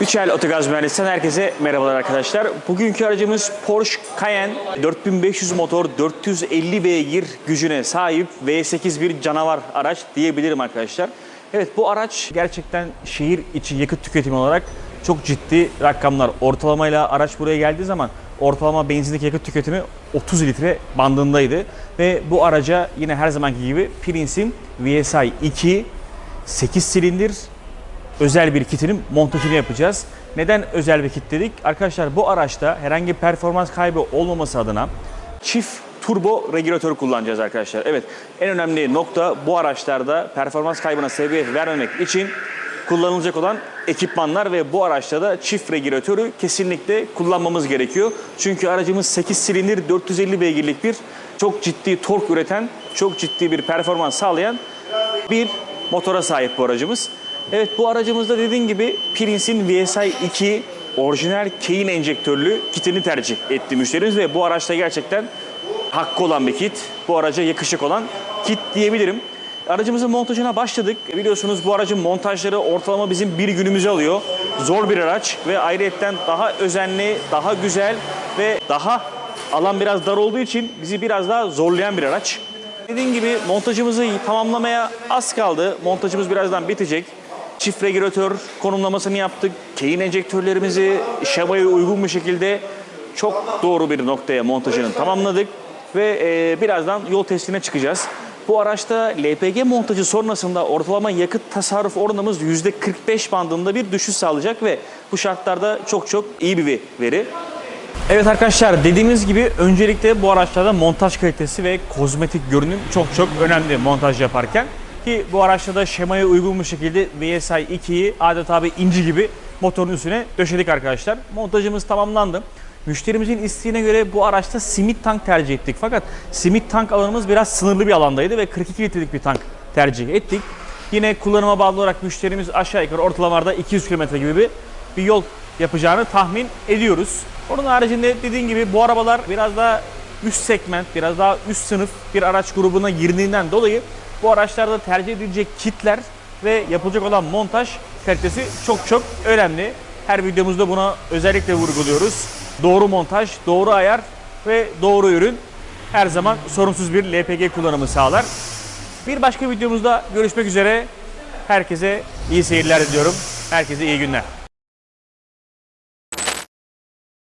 Üçel Otogaz Mühendisliğinden herkese merhabalar arkadaşlar. Bugünkü aracımız Porsche Cayenne 4500 motor 450 beygir gücüne sahip V8 bir canavar araç diyebilirim arkadaşlar. Evet bu araç gerçekten şehir içi yakıt tüketimi olarak çok ciddi rakamlar. Ortalamayla araç buraya geldiği zaman ortalama benzindeki yakıt tüketimi 30 litre bandındaydı. Ve bu araca yine her zamanki gibi Prince'in VSI 2 8 silindir özel bir kitinin montajını yapacağız. Neden özel bir kit dedik? Arkadaşlar bu araçta herhangi performans kaybı olmaması adına çift turbo regülatör kullanacağız arkadaşlar. Evet en önemli nokta bu araçlarda performans kaybına sebebiyet vermemek için kullanılacak olan ekipmanlar ve bu araçta da çift regülatörü kesinlikle kullanmamız gerekiyor. Çünkü aracımız 8 silindir 450 beygirlik bir çok ciddi tork üreten, çok ciddi bir performans sağlayan bir motora sahip bu aracımız. Evet bu aracımızda dediğim gibi Prince'in VSI 2 orijinal Keyin enjektörlü kitini tercih etti müşterimiz ve bu araçta gerçekten hakkı olan bir kit. Bu araca yakışık olan kit diyebilirim. Aracımızın montajına başladık. Biliyorsunuz bu aracın montajları ortalama bizim bir günümüzü alıyor. Zor bir araç ve ayrıyetten daha özenli, daha güzel ve daha alan biraz dar olduğu için bizi biraz daha zorlayan bir araç. Dediğim gibi montajımızı tamamlamaya az kaldı. Montajımız birazdan bitecek. Çift regülatör konumlamasını yaptık. Keyin enjektörlerimizi şemaya uygun bir şekilde çok doğru bir noktaya montajını tamamladık. Ve e, birazdan yol testine çıkacağız. Bu araçta LPG montajı sonrasında ortalama yakıt tasarruf oranımız %45 bandında bir düşüş sağlayacak ve bu şartlarda çok çok iyi bir veri. Evet arkadaşlar dediğimiz gibi öncelikle bu araçlarda montaj kalitesi ve kozmetik görünüm çok çok önemli montaj yaparken. Ki bu araçta da şemaya uygun bir şekilde VSI 2'yi adeta bir inci gibi motorun üstüne döşedik arkadaşlar. Montajımız tamamlandı. Müşterimizin isteğine göre bu araçta simit tank tercih ettik. Fakat simit tank alanımız biraz sınırlı bir alandaydı ve 42 litrelik bir tank tercih ettik. Yine kullanıma bağlı olarak müşterimiz aşağı yukarı ortalamalarda 200 km gibi bir, bir yol yapacağını tahmin ediyoruz. Onun haricinde dediğim gibi bu arabalar biraz daha üst segment, biraz daha üst sınıf bir araç grubuna girdiğinden dolayı bu araçlarda tercih edilecek kitler ve yapılacak olan montaj kalitesi çok çok önemli. Her videomuzda buna özellikle vurguluyoruz. Doğru montaj, doğru ayar ve doğru ürün her zaman sorunsuz bir LPG kullanımı sağlar. Bir başka videomuzda görüşmek üzere. Herkese iyi seyirler diliyorum. Herkese iyi günler.